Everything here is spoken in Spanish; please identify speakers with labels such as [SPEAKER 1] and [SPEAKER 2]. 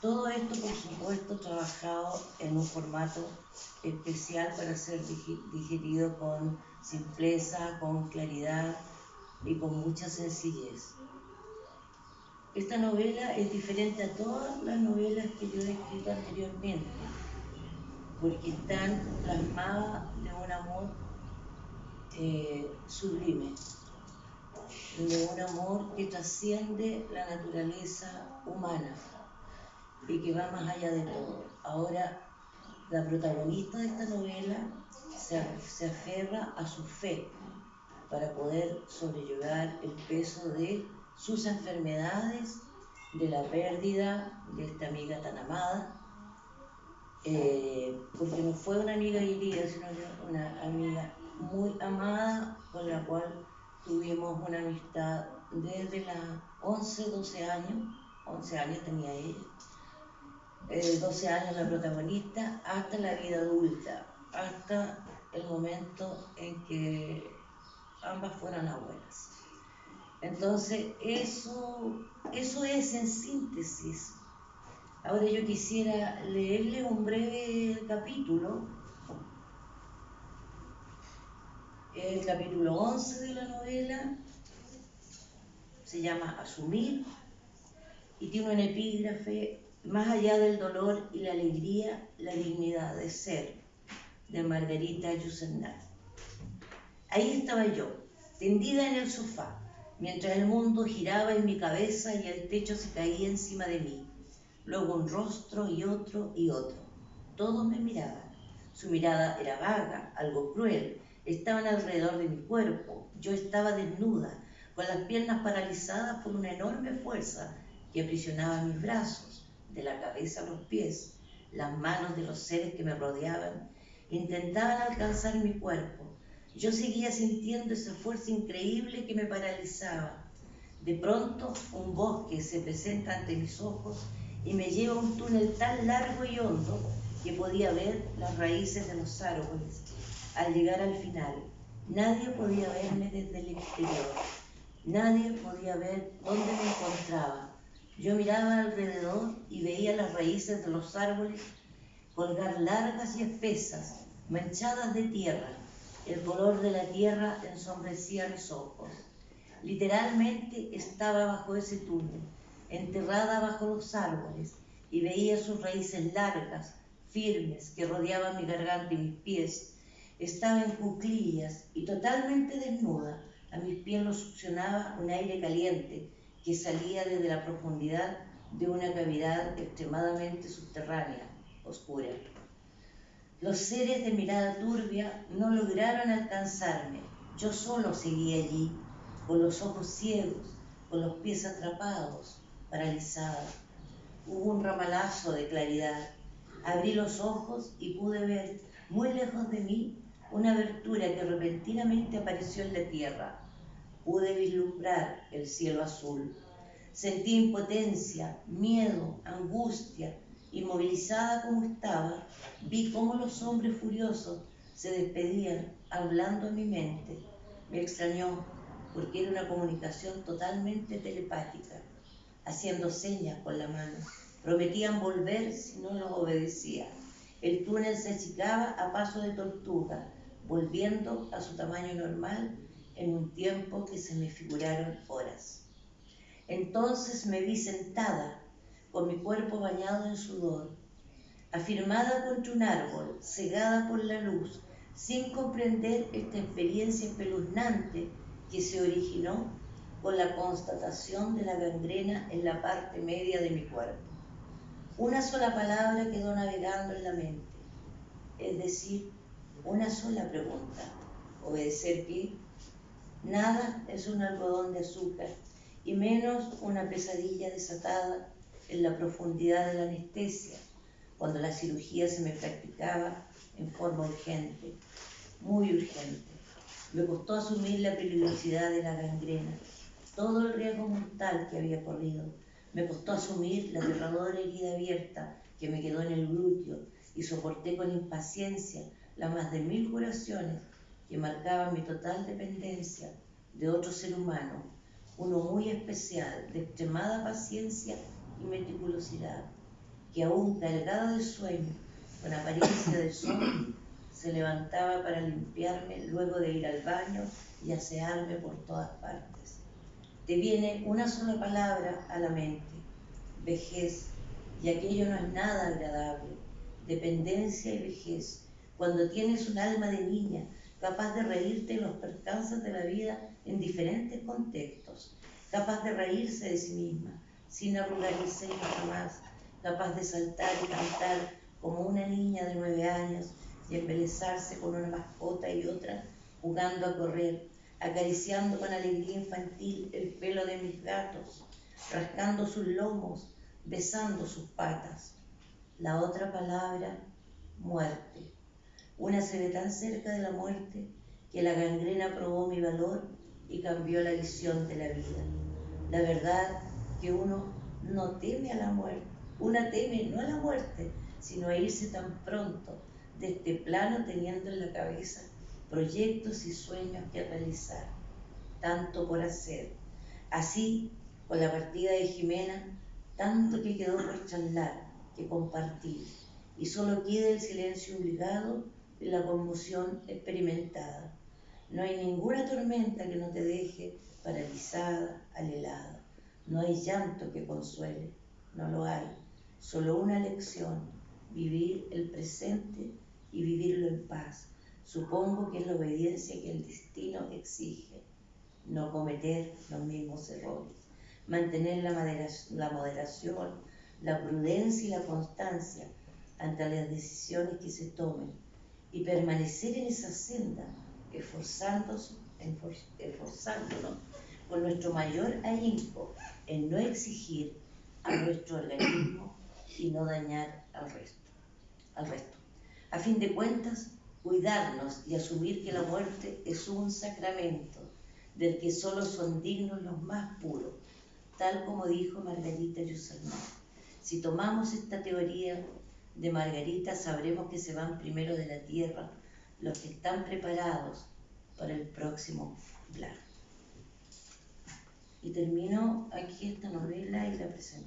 [SPEAKER 1] Todo esto, por supuesto, trabajado en un formato especial para ser digerido con simpleza, con claridad y con mucha sencillez. Esta novela es diferente a todas las novelas que yo he escrito anteriormente, porque están plasmadas de un amor eh, sublime, de un amor que trasciende la naturaleza humana y que va más allá de todo. Ahora, la protagonista de esta novela se, se aferra a su fe para poder sobrellevar el peso de sus enfermedades, de la pérdida de esta amiga tan amada, eh, porque no fue una amiga querida, sino una amiga muy amada con la cual tuvimos una amistad desde las 11, 12 años, 11 años tenía ella, 12 eh, años la protagonista, hasta la vida adulta, hasta el momento en que ambas fueron abuelas. Entonces, eso, eso es en síntesis. Ahora yo quisiera leerle un breve capítulo, el capítulo 11 de la novela, se llama Asumir y tiene un epígrafe más allá del dolor y la alegría, la dignidad de ser, de Margarita Yusenat. Ahí estaba yo, tendida en el sofá, mientras el mundo giraba en mi cabeza y el techo se caía encima de mí. Luego un rostro y otro y otro. Todos me miraban. Su mirada era vaga, algo cruel. Estaban alrededor de mi cuerpo. Yo estaba desnuda, con las piernas paralizadas por una enorme fuerza que aprisionaba mis brazos de la cabeza a los pies, las manos de los seres que me rodeaban, intentaban alcanzar mi cuerpo. Yo seguía sintiendo esa fuerza increíble que me paralizaba. De pronto un bosque se presenta ante mis ojos y me lleva a un túnel tan largo y hondo que podía ver las raíces de los árboles. Al llegar al final, nadie podía verme desde el exterior. Nadie podía ver dónde me encontraba. Yo miraba alrededor y veía las raíces de los árboles colgar largas y espesas, manchadas de tierra. El color de la tierra ensombrecía mis ojos. Literalmente estaba bajo ese túnel, enterrada bajo los árboles, y veía sus raíces largas, firmes, que rodeaban mi garganta y mis pies. Estaba en cuclillas y totalmente desnuda. A mis pies lo succionaba un aire caliente que salía desde la profundidad de una cavidad extremadamente subterránea, oscura. Los seres de mirada turbia no lograron alcanzarme. Yo solo seguí allí, con los ojos ciegos, con los pies atrapados, paralizada. Hubo un ramalazo de claridad. Abrí los ojos y pude ver, muy lejos de mí, una abertura que repentinamente apareció en la tierra pude vislumbrar el cielo azul. Sentí impotencia, miedo, angustia. Inmovilizada como estaba, vi cómo los hombres furiosos se despedían hablando en mi mente. Me extrañó porque era una comunicación totalmente telepática, haciendo señas con la mano. Prometían volver si no los obedecía. El túnel se achicaba a paso de tortuga, volviendo a su tamaño normal en un tiempo que se me figuraron horas. Entonces me vi sentada, con mi cuerpo bañado en sudor, afirmada contra un árbol, cegada por la luz, sin comprender esta experiencia espeluznante que se originó con la constatación de la gangrena en la parte media de mi cuerpo. Una sola palabra quedó navegando en la mente, es decir, una sola pregunta. ¿Obedecer qué? Nada es un algodón de azúcar, y menos una pesadilla desatada en la profundidad de la anestesia, cuando la cirugía se me practicaba en forma urgente, muy urgente. Me costó asumir la peligrosidad de la gangrena, todo el riesgo mortal que había corrido. Me costó asumir la aterradora herida abierta que me quedó en el glúteo y soporté con impaciencia las más de mil curaciones que marcaba mi total dependencia de otro ser humano, uno muy especial, de extremada paciencia y meticulosidad. que aún cargada de sueño, con apariencia de sol, se levantaba para limpiarme luego de ir al baño y asearme por todas partes. Te viene una sola palabra a la mente, vejez, y aquello no es nada agradable, dependencia y vejez. Cuando tienes un alma de niña, capaz de reírte en los percances de la vida en diferentes contextos, capaz de reírse de sí misma, sin arrugar el seno jamás, capaz de saltar y cantar como una niña de nueve años y embelezarse con una mascota y otra, jugando a correr, acariciando con alegría infantil el pelo de mis gatos, rascando sus lomos, besando sus patas. La otra palabra, muerte. Una se ve tan cerca de la muerte que la gangrena probó mi valor y cambió la visión de la vida. La verdad que uno no teme a la muerte, una teme no a la muerte, sino a irse tan pronto de este plano teniendo en la cabeza proyectos y sueños que realizar, tanto por hacer. Así, con la partida de Jimena, tanto que quedó por charlar, que compartir, y solo queda el silencio obligado la conmoción experimentada. No hay ninguna tormenta que no te deje paralizada, alelada. No hay llanto que consuele, no lo hay. Solo una lección, vivir el presente y vivirlo en paz. Supongo que es la obediencia que el destino exige. No cometer los mismos errores. Mantener la moderación, la prudencia y la constancia ante las decisiones que se tomen y permanecer en esa senda, esforzándonos, con nuestro mayor ahínco en no exigir a nuestro organismo y no dañar al resto. Al resto. A fin de cuentas, cuidarnos y asumir que la muerte es un sacramento del que solo son dignos los más puros, tal como dijo Margarita Yusalmán. Si tomamos esta teoría de Margarita, sabremos que se van primero de la tierra los que están preparados para el próximo plan. Y termino aquí esta novela y la presento.